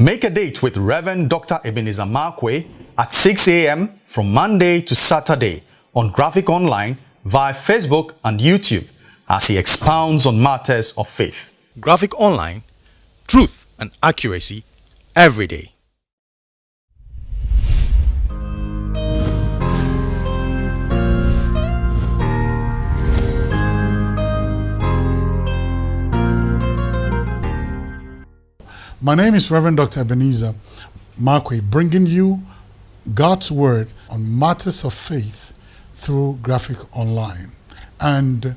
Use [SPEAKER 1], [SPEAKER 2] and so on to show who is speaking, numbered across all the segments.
[SPEAKER 1] Make a date with Reverend Dr. Ebenezer Markwei at 6 a.m. from Monday to Saturday on Graphic Online via Facebook and YouTube as he expounds on matters of faith. Graphic Online, truth and accuracy every day.
[SPEAKER 2] My name is Reverend Dr. Ebenezer Markwei, bringing you God's Word on matters of faith through Graphic Online. And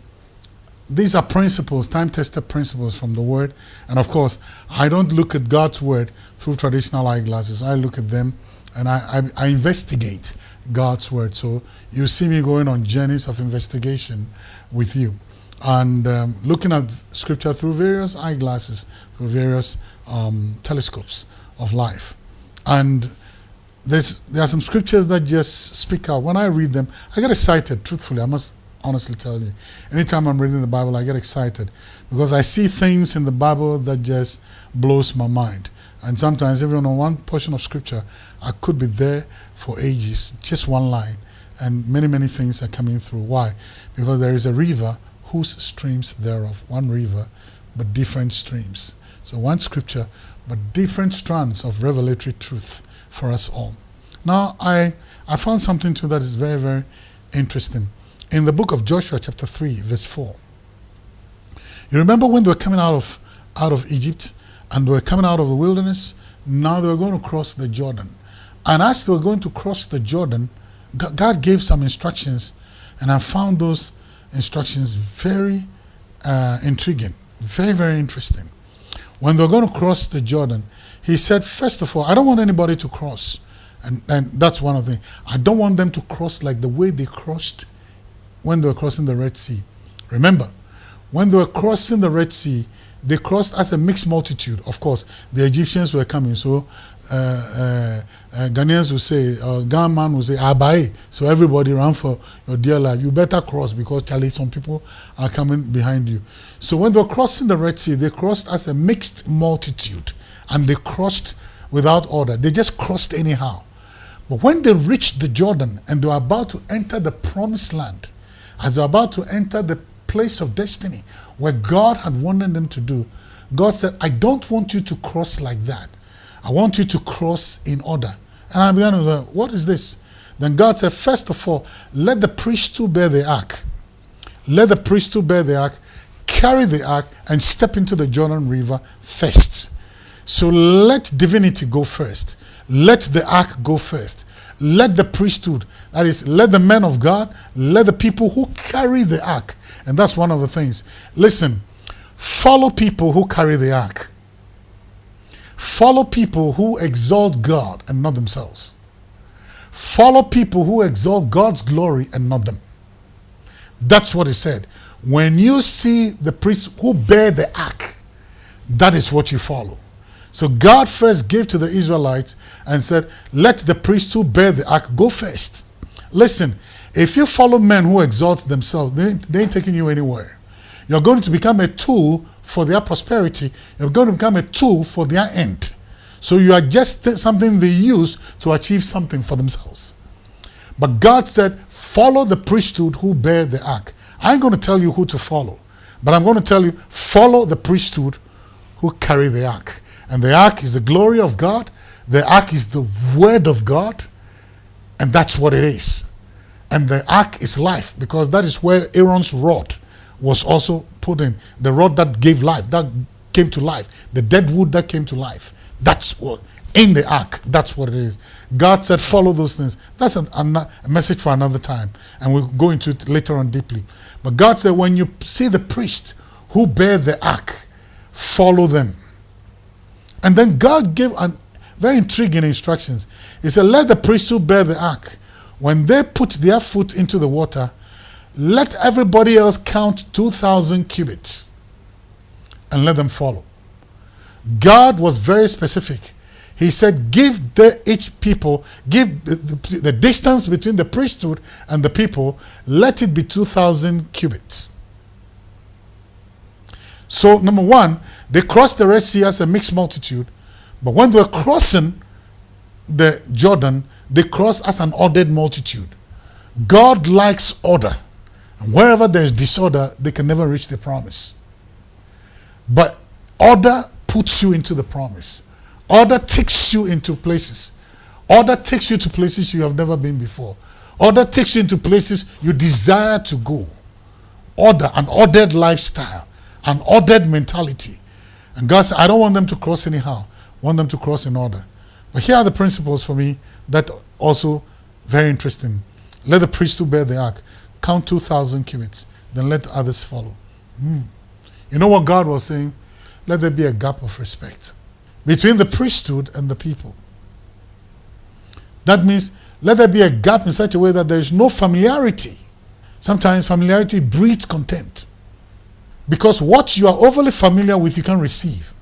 [SPEAKER 2] these are principles, time-tested principles from the Word. And of course, I don't look at God's Word through traditional eyeglasses. I look at them and I, I, I investigate God's Word. So you see me going on journeys of investigation with you and um, looking at Scripture through various eyeglasses, through various um, telescopes of life. And there's, there are some scriptures that just speak out. When I read them, I get excited, truthfully, I must honestly tell you. Anytime I'm reading the Bible, I get excited because I see things in the Bible that just blows my mind. And sometimes even on one portion of scripture, I could be there for ages, just one line, and many, many things are coming through. Why? Because there is a river whose streams thereof, one river, but different streams. So one scripture, but different strands of revelatory truth for us all. Now, I, I found something too that is very, very interesting. In the book of Joshua, chapter 3, verse 4. You remember when they were coming out of, out of Egypt and they were coming out of the wilderness? Now they were going to cross the Jordan. And as they were going to cross the Jordan, God gave some instructions, and I found those instructions very uh, intriguing, very, very interesting when they're going to cross the Jordan, he said, first of all, I don't want anybody to cross. And, and that's one of the. I don't want them to cross like the way they crossed when they were crossing the Red Sea. Remember, when they were crossing the Red Sea, they crossed as a mixed multitude. Of course, the Egyptians were coming. So uh, uh, uh, Ghanaians would say, uh, man would say, Abai. So everybody ran for your dear life. You better cross because Charlie, some people are coming behind you. So when they were crossing the Red Sea, they crossed as a mixed multitude and they crossed without order. They just crossed anyhow. But when they reached the Jordan and they were about to enter the promised land, as they were about to enter the place of destiny where God had wanted them to do, God said, I don't want you to cross like that. I want you to cross in order. And I began to go, what is this? Then God said, first of all, let the priesthood bear the ark. Let the priesthood bear the ark, carry the ark, and step into the Jordan River first. So let divinity go first. Let the ark go first. Let the priesthood, that is, let the men of God, let the people who carry the ark. And that's one of the things. Listen, follow people who carry the ark. Follow people who exalt God and not themselves. Follow people who exalt God's glory and not them. That's what he said. When you see the priests who bear the ark, that is what you follow. So God first gave to the Israelites and said, let the priests who bear the ark go first. Listen, if you follow men who exalt themselves, they, they ain't taking you anywhere. You're going to become a tool for their prosperity. You're going to become a tool for their end. So you are just something they use to achieve something for themselves. But God said, follow the priesthood who bear the ark. I ain't going to tell you who to follow, but I'm going to tell you, follow the priesthood who carry the ark. And the ark is the glory of God. The ark is the word of God. And that's what it is. And the ark is life because that is where Aaron's rod was also put in. The rod that gave life, that came to life. The dead wood that came to life. That's what, in the ark, that's what it is. God said, follow those things. That's a, a message for another time. And we'll go into it later on deeply. But God said, when you see the priest who bear the ark, follow them. And then God gave an very intriguing instructions. He said, let the priest who bear the ark, when they put their foot into the water, let everybody else count 2,000 cubits and let them follow. God was very specific. He said, give the, each people, give the, the, the distance between the priesthood and the people, let it be 2,000 cubits. So number one, they crossed the Red Sea as a mixed multitude, But when they were crossing the Jordan, they crossed as an ordered multitude. God likes order. And wherever there's disorder, they can never reach the promise. But order puts you into the promise. Order takes you into places. Order takes you to places you have never been before. Order takes you into places you desire to go. Order, an ordered lifestyle, an ordered mentality. And God said, I don't want them to cross anyhow. I want them to cross in order. But here are the principles for me that also very interesting. Let the priest who bear the ark count 2,000 cubits, then let others follow. Hmm. You know what God was saying? Let there be a gap of respect between the priesthood and the people. That means let there be a gap in such a way that there is no familiarity. Sometimes familiarity breeds contempt. Because what you are overly familiar with, you can receive.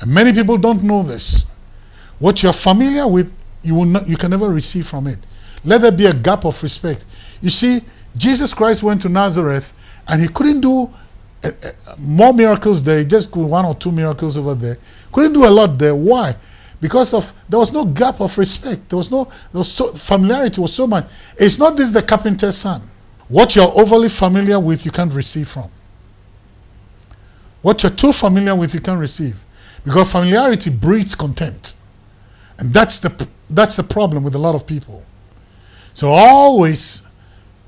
[SPEAKER 2] And many people don't know this. What you're familiar with, you, will not, you can never receive from it. Let there be a gap of respect. You see, Jesus Christ went to Nazareth and he couldn't do uh, uh, more miracles there. He just could one or two miracles over there. Couldn't do a lot there. Why? Because of there was no gap of respect. There was no there was so familiarity was so much. It's not this the carpenter's son. What you're overly familiar with, you can't receive from. What you're too familiar with, you can't receive. Because familiarity breeds contempt. And that's the that's the problem with a lot of people. So always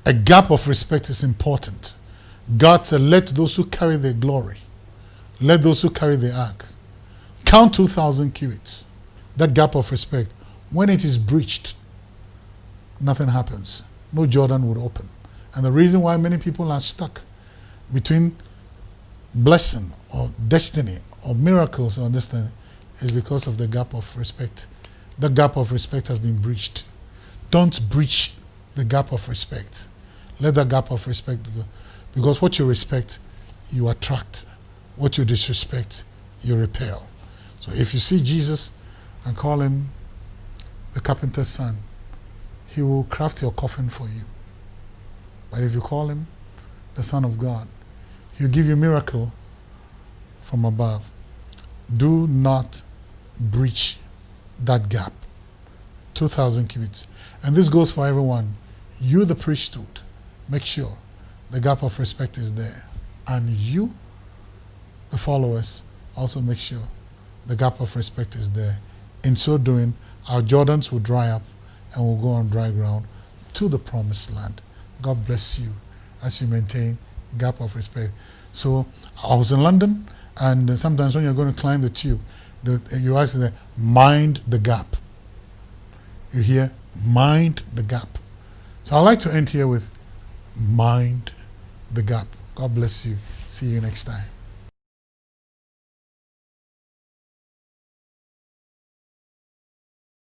[SPEAKER 2] a gap of respect is important. God said, let those who carry the glory, let those who carry the ark, count 2,000 cubits. That gap of respect, when it is breached, nothing happens. No Jordan would open. And the reason why many people are stuck between blessing or destiny or miracles or understanding is because of the gap of respect. The gap of respect has been breached. Don't breach the gap of respect. Let that gap of respect be. Because what you respect, you attract. What you disrespect, you repel. So if you see Jesus and call him the carpenter's son, he will craft your coffin for you. But if you call him the Son of God, he'll give you a miracle from above. Do not breach that gap. 2,000 cubits. And this goes for everyone. You, the priesthood, make sure the gap of respect is there. And you, the followers, also make sure the gap of respect is there. In so doing, our Jordans will dry up and we'll go on dry ground to the promised land. God bless you as you maintain gap of respect. So I was in London, and sometimes when you're going to climb the tube, the, you ask them, mind the gap. You hear, mind the gap. So I'd like to end here with mind the gap. God bless you. See you next time.